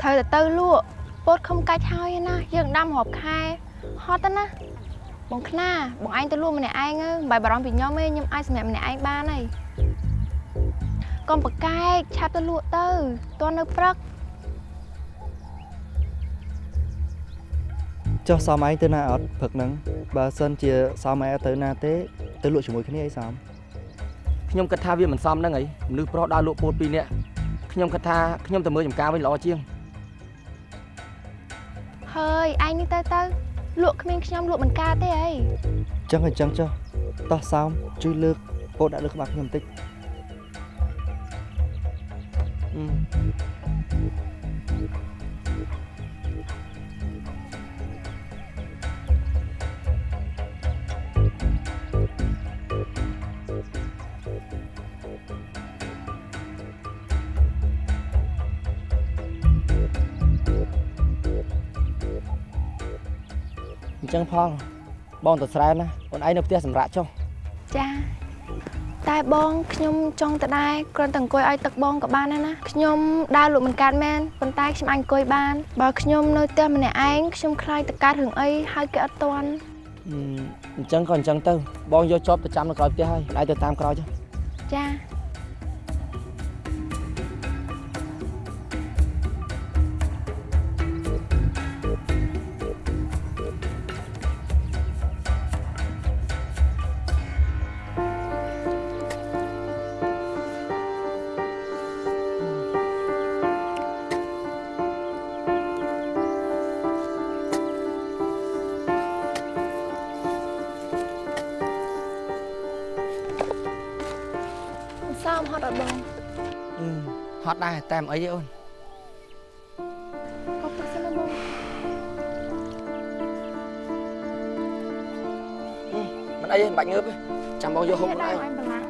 ត្រូវតែទៅលក់ពោតខំកាច់ហើយណាយើងដាំរាប់ខែហត់ទៅណាបងខ្នាបងឯងទៅលក់ម្នាក់ឯងទៅមិនបាច់បារម្ភពីខ្ញុំទេខ្ញុំអាចសម្រាប់ម្នាក់ឯងបានហើយកុំប្រកែកឆាប់ទៅលក់ទៅតន់នៅព្រឹក ចុះសមឯងទៅណាអត់ព្រឹកហ្នឹងបើសិនជាសមឯងអត់ទៅណាទេទៅលក់ជាមួយគ្នាអីសមខ្ញុំគិតថាវាមិនសមហ្នឹងអីមនុស្សប្រុសដើរលក់ពោតពីរនាក់ខ្ញុំគិតថាខ្ញុំទៅមើលចំការវិញល្អជាងហើយឯងនេះទៅទៅលក់គ្មានខ្ញុំលក់មិនកើតទេអីចឹងអញ្ចឹងចុះតោះសោមជួយលើកពោតដាក់លើក្បាលខ្ញុំបន្តិចអឺ ចឹងផលបងទៅស្រែណាអូនឯងនៅផ្ទះសម្រាប់ចុះចាតែបងខ្ញុំចង់ទៅដែរគ្រាន់តែអង្គុយឲ្យទឹកបងក៏បានដែរណាខ្ញុំដើរលក់មិនកើតមែនប៉ុន្តែខ្ញុំអាចអង្គុយបានបើខ្ញុំនៅផ្ទះម្នាក់ឯងខ្ញុំខ្លាចទៅកើតរឿងអីហើយគេអត់ទាន់អឺអញ្ចឹងក៏អញ្ចឹងទៅបងយកជាប់ទៅចាំនៅក្រោយផ្ទះហើយឯងទៅតាមក្រោយចុះចា ដែរតែមិនអីទេអូនអត់ទៅសិនណាបងមិនអីទេមិនបាច់ងើបទេចាំបងយកហូបខ្លួនឯងអញបន្លាំង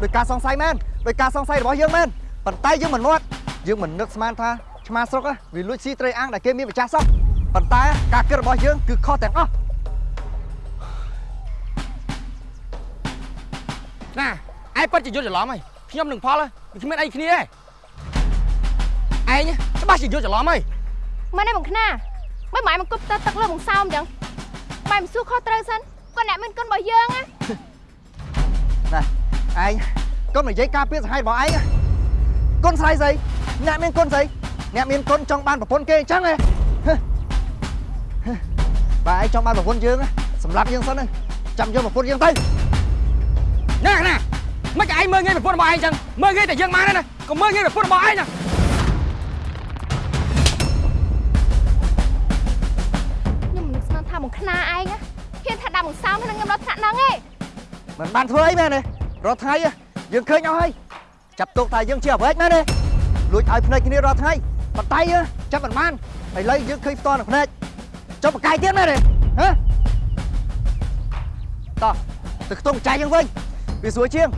ដោយការសង្ស័យមែនដោយការសង្ស័យរបស់យើងមែនប៉ុន្តែយើងមិនមាត់យើងមិននឹកស្មានថាឆ្មាស្រុកហ្នឹងវាលួចស៊ីត្រីអាំងដែលគេមានម្ចាស់សោះប៉ុន្តែការគិតរបស់យើងគឺខុសទាំងអស់ ជាយល់ច្រឡំហើយខ្ញុំនឹងផលវាគ្មានអីគ្នាទេឯងច្បាស់ជាយល់ច្រឡំហើយមែនទេបងខ្នាមិនម៉ែមកគប់ទៅទឹកលើបងសោមអញ្ចឹងម៉ែមិនសួរខុសត្រូវសិនគាត់អ្នកមានគុណរបស់យើងណាណាឯងកុំនិយាយការពារសហាយរបស់ឯងណាគុណស្រីស្អីអ្នកមានគុណស្អីអ្នកមានគុណចង់បានប្រពន្ធគេអញ្ចឹងហ៎ហឹហឹបើឯងចង់បានប្រពន្ធយើងណាសម្រាប់យើងសិនណាចាំយកប្រពន្ធយើងទៅណាណា មិនឯងមើលងាយប្រពន្ធរបស់ឯងចឹងមើលងាយតែយើងបានទេណាកុំមើលងាយប្រពន្ធរបស់ឯងណាខ្ញុំមិននឹកស្មានថាបងខ្នាឯងណាហ៊ានថាដាក់បងសោមហើយនឹងខ្ញុំដល់ថ្នាក់ហ្នឹងឯងមិនបានធ្វើអីមែនទេរាល់ថ្ងៃហ៎យើងឃើញអស់ហើយចាប់ទុកថាយើងជាអ្វីមែនទេលួចឲ្យភ្នែកគ្នារាល់ថ្ងៃប៉ុន្តែយើងចាប់មិនបានឥឡូវយើងឃើញផ្ទាល់នៅភ្នែកចុះបកាយទៀតមែនទេហ៎តោះទៅខ្ទង់ចៃយើងវិញវាស្រួលជាង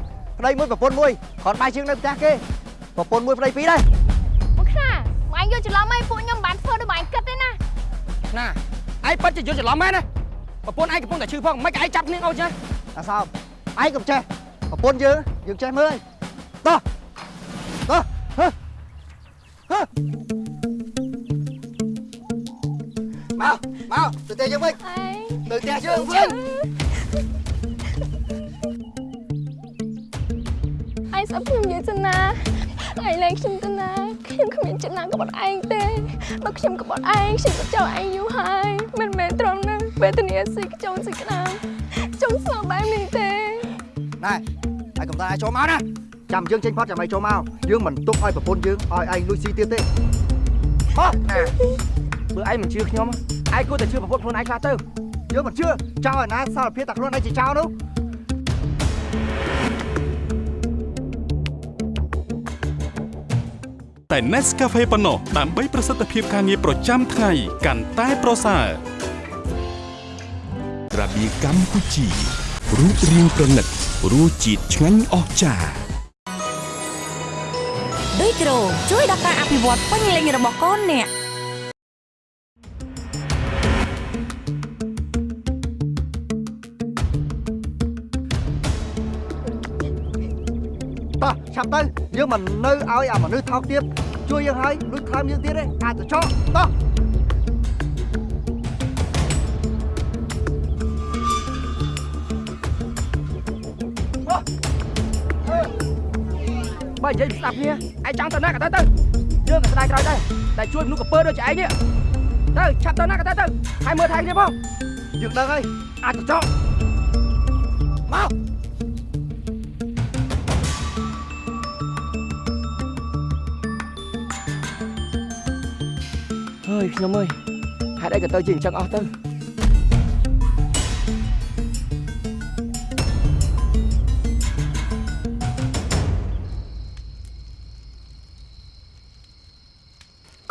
ប្តីមួយប្រពន្ធមួយគ្រាន់បាយជាងនៅផ្ទះគេប្រពន្ធមួយប្តីពីរដែរមកខ្លាម៉ែយកច្រឡំឲ្យពួកខ្ញុំមិនបានធ្វើដូចម៉ែគិតទេណាណាឯងពិតជាយល់ច្រឡំមែនណាប្រពន្ធឯងកំពុងតែឈឺផងមិនឯងចាប់គ្នាអូចឹងអាសោមឯងកុំចេះប្រពន្ធយើងយើងចេះមើលតោះតោះហឺហឺមកមកទៅផ្ទះយើងវិញឯងទៅផ្ទះយើងវិញ ស្អប់ខ្ញុំនិយាយទៅណាឯងលែងខ្ញុំទៅណាខ្ញុំគ្មានចិត្តណាក្បត់ឯងទេបើខ្ញុំក្បត់ឯងខ្ញុំក៏ចោលឯងយូរហើយមិនមែនត្រង់ណាវេទនាស៊ីខ្ចង់ស៊ីក្តាមចង់ស្លាប់បែបនេះទេណែហើយកុំតាឲ្យចូលមកណាចាំយើងចេញផុតចាំឲ្យចូលមកយើងមិនទុកឲ្យប្រពន្ធយើងឲ្យឯងលួចស៊ីទៀតទេហោះបើឯងមិនជឿខ្ញុំឯងគួរតែជឿប្រពន្ធខ្លួនឯងខ្លះទៅយើងមិនជឿចោលឲ្យណាសារភាពតែខ្លួនឯងជាចោលនោះ តែ Nescafe ប៉ុណ្ណោះដើម្បីប្រសិទ្ធភាពការងារប្រចាំថ្ងៃកាន់តែប្រសើររបៀកម្ពុជារូបរាងប្រណិតរសជាតិឆ្ងាញ់អស្ចារ្យដូចគ្រូជួយដល់ការអភិវឌ្ឍពេញលេញរបស់កូនអ្នក ឆាប់ទៅយើងមិននៅឲ្យអាមនុស្សថោកទៀតជួយយើងហើយលួចខ្លាំយើងទៀតទេអាចទៅចោលតោះបើនិយាយស្ដាប់គ្នាឯងចង់ទៅណាក៏ទៅទៅយើងក៏ស្ដាយក្រោយដែរតែជួយមនុស្សកពើដូចជាឯងនេះទៅឆាប់ទៅណាក៏ទៅទៅហើយមើលថែគ្នាផងយើងដឹងហើយអាចទៅចោលមក យខ្ញុំអើយហេតុអីក៏ទៅជាអញ្ចឹងអស់ទៅ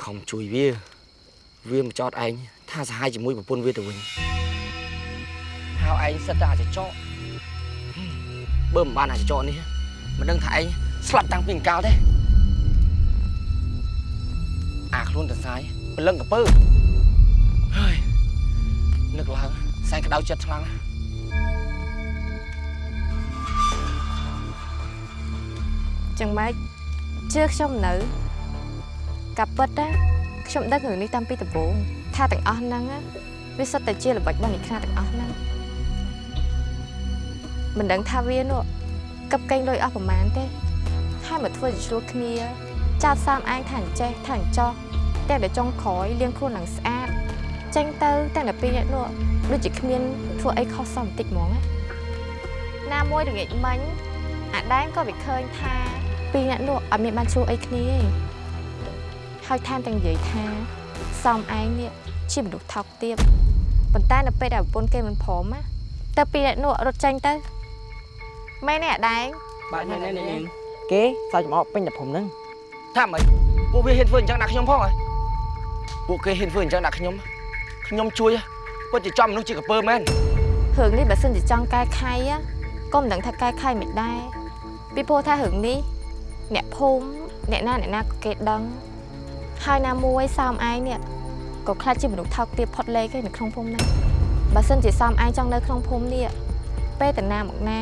ខំជួយវាវាមកចោតឯងថាសហាយជាមួយប្រពន្ធវាទៅវិញហៅឯងសិតតែអាចចោតបើមិនបានអាចចោតនេះមិនដឹងថាឯងស្លាប់តាំងពីអង្កលទេអាខ្លួនតសាយ ព្រលឹងកពើហើយនឹកឡើងសែងក្តៅចិត្តខ្លាំងណាស់ចឹងម៉េចជឿខ្ញុំនៅកាពិតណាខ្ញុំដឹងរឿងនេះតាំងពីដំបូងថាទាំងអស់ហ្នឹងណាវាសុទ្ធតែជាល្បិចរបស់និខ្នាទាំងអស់ហ្នឹងមិនដឹងថាវានោះកឹបកេងលុយអស់ប្រមាណទេហើយមកធ្វើជាឆ្លោះគ្នាចោតសាមឯងថាអញ្ចេះថាអញ្ចោះ តែតែចុងក្រោយលៀងខ្លួនឡើងស្អាតចេញទៅតែតែពីរអ្នកនោះដូចជាគ្មានធ្វើអីខុសសមបន្តិចហ្មងណាណាមួយល្ងាចមិញអាដែងក៏វាឃើញថាពីរអ្នកនោះអត់មានបានជួអីគ្នាទេហើយថែមទាំងនិយាយថាសំឯងនេះជាមនុស្សថោកទាបប៉ុន្តែនៅពេលដែលប្រពន្ធគេមិនព្រមណាទៅពីរអ្នកនោះរត់ចេញទៅមែនទេអាដែងបាទនេះនេះនេះគេសើចចំអកពេញតែព្រំហ្នឹងថាម៉េចពួកវាហ៊ានធ្វើអញ្ចឹងដាក់ខ្ញុំផងហ៎ ពួកគេហ៊ានធ្វើអញ្ចឹងដាក់ខ្ញុំខ្ញុំជួយពិតជាចំមនុស្សជាកពើមែនរឿងនេះបើសិនជាចង់កែខៃណាក៏មិនដឹងថាកែខៃមិនដែរពីព្រោះថារឿងនេះអ្នកភូមិអ្នកណាអ្នកណាក៏គេដឹងហើយណាមួយសោមឯងនេះក៏ខ្លាចជាមនុស្សថោកទាបផុតលេខឯនៅក្នុងភូមិហ្នឹងបើសិនជាសោមឯងចង់នៅក្នុងភូមិនេះពេលតាណាមកណា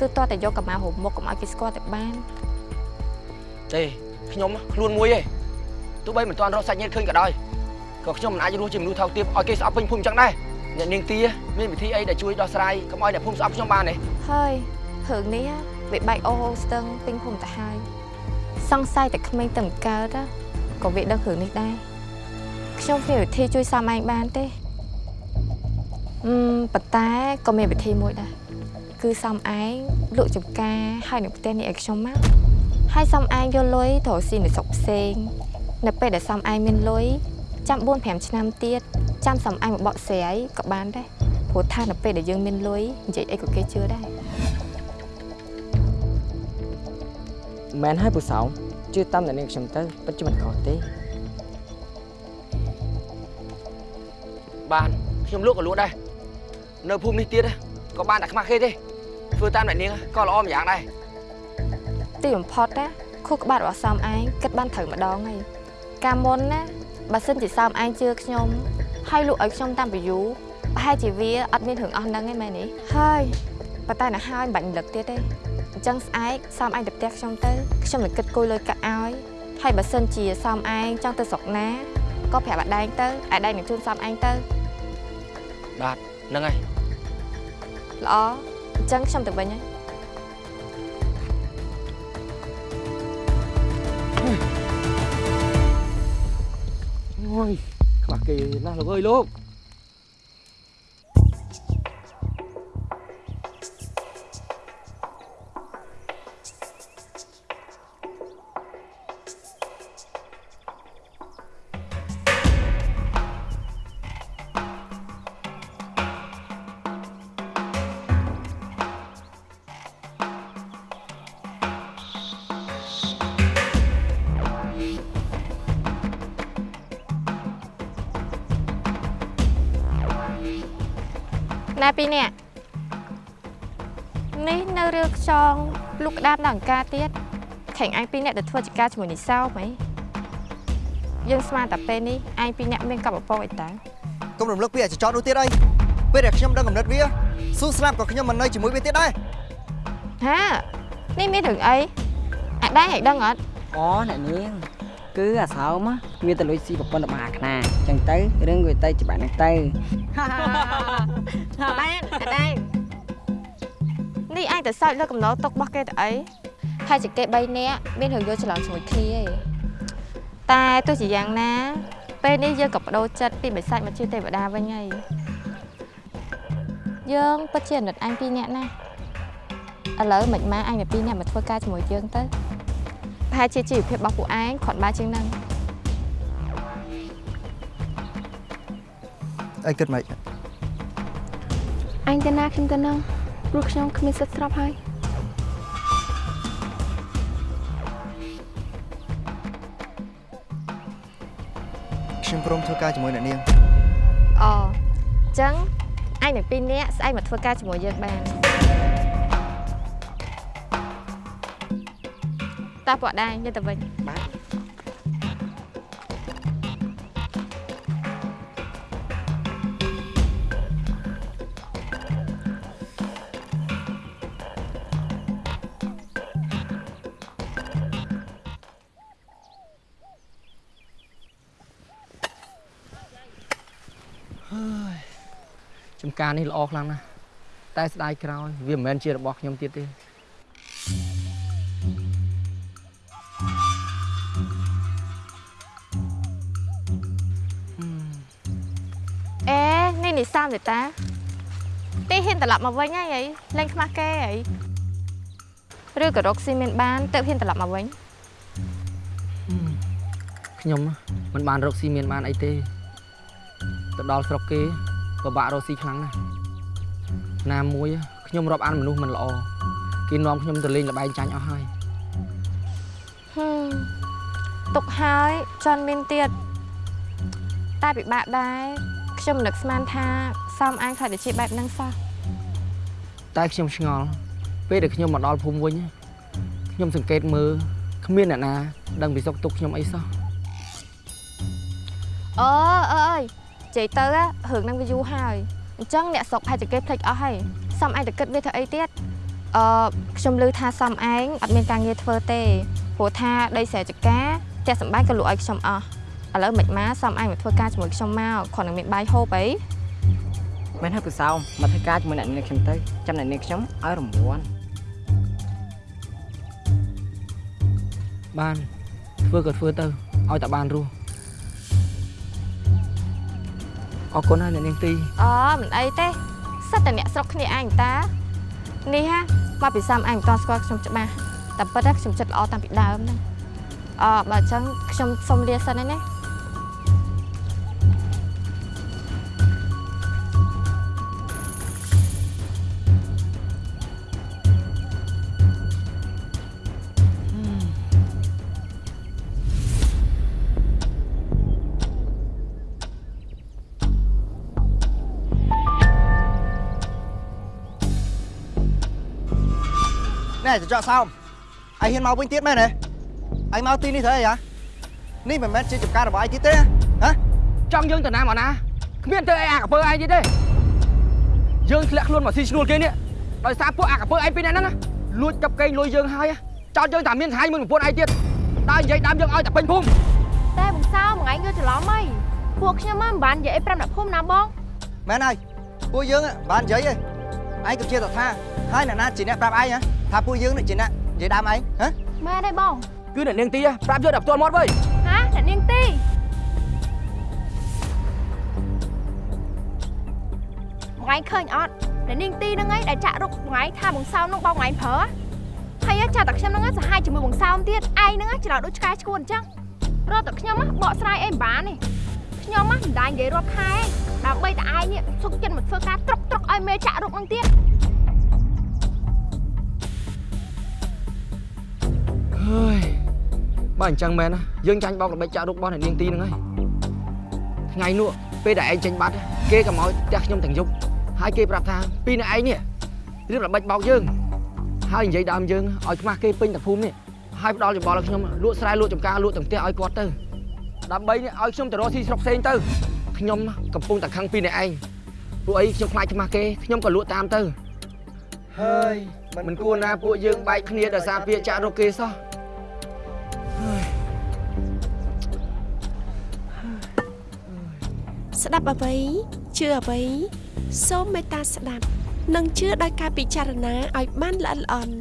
គឺតើតែយកកម្មារុំមុខកុំឲ្យគេស្គាល់តែបានទេខ្ញុំខ្លួនមួយឯង ទោះបីមិនទាន់រកសាច់ញាតិឃើញក៏ដោយក៏ខ្ញុំមិនអាចរស់ជាមនុស្សថោកទាបឲ្យគេស្អប់ពេញភូមិអញ្ចឹងដែរអ្នកនាងទាមានវិធីអីដែលជួយដោះស្រាយកុំឲ្យអ្នកភូមិស្អប់ខ្ញុំបានទេហើយរឿងនេះណាវាបែកអូហូស្ទឹងពេញភូមិទៅហើយសង្ស័យតែក្មេងតែមិនកើតណាក៏វាដឹងរឿងនេះដែរខ្ញុំគ្មានវិធីជួយសមឯងបានទេអឺមប៉ុន្តែក៏មានវិធីមួយដែរគឺសំឯងលក់ចំការហើយនៅផ្ទះនេះឲ្យខ្ញុំមកហើយសំឯងយកលុយទៅស៊ីនៅស្រុកផ្សេង នៅពេលដែលសំឯងមានលុយចាំ4 5ឆ្នាំទៀតចាំសំឯងមកបកស្រាយក៏បានដែរព្រោះថានៅពេលដែលយើងមានលុយនិយាយអីក៏គេជឿដែរមែនហើយពូសោមជឿតាមតែនាងខ្ញុំទៅពិតជាមិនខុសទេបានខ្ញុំលក់ក៏លក់ដែរនៅភូមិនេះទៀតក៏បានតែខ្មាស់គេទេធ្វើតាមអ្នកនាងក៏ល្អម្យ៉ាងដែរទីបំផុតណាខួរក្បាលរបស់សំឯងគិតបានត្រូវម្ដងហើយ កាលមុនណាបើសិនជាសំឯងជឿខ្ញុំហើយលក់ឲ្យខ្ញុំតាមពីយូរប្រហែលជាវាអត់មានរឿងអស់ហ្នឹងឯងមែនទេហើយប៉ុន្តែណាហើយមិនបាច់រំលឹកទៀតទេអញ្ចឹងស្អែកសំឯងទៅផ្ទះខ្ញុំទៅខ្ញុំនឹងគិតគួយលុយកាក់ឲ្យហើយបើសិនជាសំឯងចង់ទៅស្រុកណាក៏ប្រាប់អាដែងទៅអាដែងនឹងជូនសំឯងទៅបាទហ្នឹងហើយល្អអញ្ចឹងខ្ញុំទៅវិញហើយ អូយខ្មាស់គេណា ណែពីរនាក់នេះនៅរឿងខ្យងលូកក្តាមដល់អង្ការទៀតខេងឯងពីរនាក់ទៅធ្វើចការជាមួយនិសោហ្មងយើងស្មានតែពេលនេះឯងពីរនាក់មានកប់អពអីតាកុំរំលឹកពីអាចចតនោះទៀតអីពេលដែលខ្ញុំដឹងកំណត់វាស៊ូស្លាប់ក៏ខ្ញុំមិននៅជាមួយវាទៀតដែរហានេះមានរឿងអីអាដែងឲ្យដឹងអត់អូអ្នកនាងគឺអាសោមណា វាទៅលុយស៊ីប្រពន្ធរបស់អាខ្នាអញ្ចឹងទៅរឿងវាទៅច្បាស់ហ្នឹងទៅអាដែងអាដែងនេះឯងទៅសើចលើកំណត់ទុករបស់គេទៅអីហើយជាគេ3នាក់មានរឿងយល់ច្រឡំជាមួយគ្នាឯងតែទោះជាយ៉ាងណា ពេលនេះយើងក៏បដូរចិត្តពីបិសាចមកជាទេវតាវិញហើយយើងពិតជាអាណិតអញពីរនាក់ណាឥឡូវមិនម៉ាអញទៅពីរនាក់មកធ្វើការជាមួយយើងទៅប្រហែលជាជីវភាពរបស់ពួកឯងគ្រាន់បើជាងហ្នឹង អីគិតមិនអញទៅណាខ្ញុំទៅនឹងព្រោះខ្ញុំគ្មានសិទ្ធិស្របហើយខ្ញុំព្រមធ្វើការជាមួយអ្នកនាងអូអញ្ចឹងអញនឹងពីរនាក់ស្អែកមកធ្វើការជាមួយយើងបានតើពួកដែរយើងទៅវិញ ការនេះល្អខ្លាំងណាស់តែស្ដាយក្រោយវាមិនមែនជារបស់ខ្ញុំទៀតទេអេនេះនេះសាមទេតា ទីហ៊ានត្រឡប់មកវិញហើយអីលេងខ្មាស់គេអីឬក៏រកស៊ីមានបានទៅហ៊ានត្រឡប់មកវិញខ្ញុំមិនបានរកស៊ីមានបានអីទេទៅដល់ស្រុកគេ ពិបាករកស៊ីខ្លាំងណាស់ណាមួយខ្ញុំរាប់អានមនុស្សមិនល្អគេនាំខ្ញុំទៅលេងល្បែងចាញ់អស់ហើយហឹមទុកហើយចន់មានទៀតតែពិបាកដែរខ្ញុំមិននឹកស្មានថាសំអាងខ្លាចទៅជាបែបហ្នឹងសោះតែខ្ញុំឆ្ងល់ពេលដែលខ្ញុំមកដល់ភូមិវិញខ្ញុំសង្កេតមើលគ្មានអ្នកណាដឹងពីសុខទុក្ខខ្ញុំអីសោះអើអើអើយ និយាយទៅណារឿងហ្នឹងវាយូរហើយអញ្ចឹងអ្នកស្រុកផែនជាគេភ្លេចអស់ហើយសំឯងទៅគិតវាធ្វើអីទៀតអឺខ្ញុំឮថាសំឯងអត់មានការងារធ្វើទេព្រោះថាដីស្រែចកាផ្ទះសម្បែងក៏លក់ឲ្យខ្ញុំអស់ឥឡូវមិនមកសំឯងមកធ្វើការជាមួយខ្ញុំមកគ្រាន់តែមានបាយហូបអីមែនហើយពូសោមមកធ្វើការជាមួយអ្នកនាងខ្ញុំទៅចាំអ្នកនាងខ្ញុំឲ្យរង្វាន់បានធ្វើក៏ធ្វើទៅឲ្យតែបានរស់ អរគុណហើយអ្នកនាងទីអូមិនអីទេសិតតែអ្នកស្រុកគ្នាឯងតានេះហាមកពីសំឯងមិនតន់ស្គាល់ខ្ញុំច្បាស់តែពិតណាខ្ញុំចិត្តល្អតាំងពីដើមហ្នឹងអឺបើអញ្ចឹងខ្ញុំសុំលាសិនហើយណា ណែចចកសោមឯងហ៊ានមកវិញទៀតមែនទេឯងមកទីនេះធ្វើអីហ៎នេះមិនមែនជាចំការរបស់ឯងទៀតទេហ៎ចង់យើងទៅណាមកណាគ្មានទៅអីអាកពើឯងទៀតទេយើងធ្លាក់ខ្លួនមកស៊ីឈ្នួលគេនេះដោយសារពួកអាកពើឯងពីរនាក់ហ្នឹងណាលួចកាប់កេងលុយយើងហើយចោតយើងតែមានថ្ងៃមួយប្រពន្ធឯងទៀតដើរនិយាយដើមយើងឲ្យតែពេញភូមិតែបងសោមួយថ្ងៃយល់ច្រឡំហីពួកខ្ញុំមិនបាននិយាយអីប្រាប់អ្នកភូមិណាបងមែនហើយពួកយើងបាននិយាយឯងឯងក៏ជាតថាហើយអ្នកណាជាអ្នកប្រាប់ឯងហ៎ ថាពួកយើងនេះជាអ្នកនិយាយដើមឯងហ៎មែនទេបងគឺអ្នកនាងទីប្រាប់យកតែផ្ទាល់មាត់វើយហាអ្នកនាងទីថ្ងៃឃើញអត់អ្នកនាងទីហ្នឹងឯងដែលចាក់រុកថ្ងៃថាបងសោមនឹងបងថ្ងៃប្រើហើយចាតែខ្ញុំហ្នឹងសហាយជាមួយបងសោមទៀតឯងហ្នឹងច្រឡំដូចឆ្កែឈួនអញ្ចឹងរត់តែខ្ញុំបកស្រាយអីមិនបានទេខ្ញុំមិនដាច់និយាយរាប់ខែដើម្បីតែឯងនេះសុកចិត្តមកធ្វើការត្រុកត្រុកឲ្យមេចាក់រុកហ្នឹងទៀត ហើយបើអញ្ចឹងមែនណាយើងចាញ់បោកល្បិចចាក់រូបរបស់អ្នកនាងទីហ្នឹងហើយថ្ងៃនោះពេលដែលឯងចេញបាត់គេក៏មកផ្ទះខ្ញុំទាំងយប់ហើយគេប្រាប់ថាពីអ្នកឯងនេះរៀបល្បិចបោកយើងហើយនិយាយដើមយើងឲ្យខ្មាស់គេពេញតែភូមិនេះហើយផ្ដល់យោបល់ឲ្យខ្ញុំលក់ស្រែលក់ចំការលក់ទាំងផ្ទះឲ្យគាត់ទៅដើម្បីនេះឲ្យខ្ញុំទៅរកស៊ីស្រុកផ្សេងទៅខ្ញុំកំពុងតែខឹងពីអ្នកឯងពួកអីខ្ញុំខ្លាចខ្មាស់គេខ្ញុំក៏លក់តាមទៅហើយមិនគួរណាពួកយើងបែកគ្នាដោយសារពាក្យចាក់រកគេសោះ ស្ដាប់អ្វីជឿអ្វីសូមមេត្តាស្ដាប់ និងជឿដោយការពិចារណាឲ្យបានល្អិតល្អន់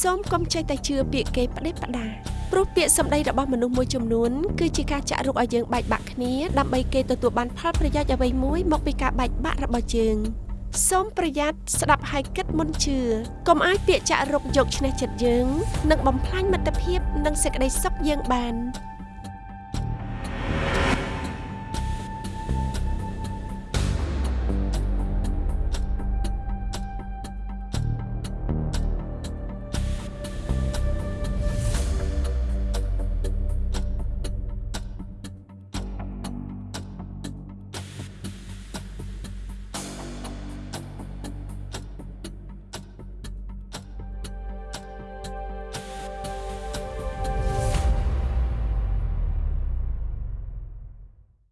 សូមកុំចេះតែជឿពាក្យគេផ្ដេសផ្ដាសព្រោះពាក្យសម្ដីរបស់មនុស្សមួយចំនួនគឺជាការចាក់រុកឲ្យយើងបែកបាក់គ្នាដើម្បីគេទទួលបានផលប្រយោជន៍អ្វីមួយមកពីការបែកបាក់របស់យើងសូមប្រយ័ត្នស្ដាប់ហើយគិតមុនជឿកុំឲ្យពាក្យចាក់រុកយកឈ្នះចិត្តយើង និងបំផ្លាញមិត្តភាព និងសេចក្តីសុខយើងបាន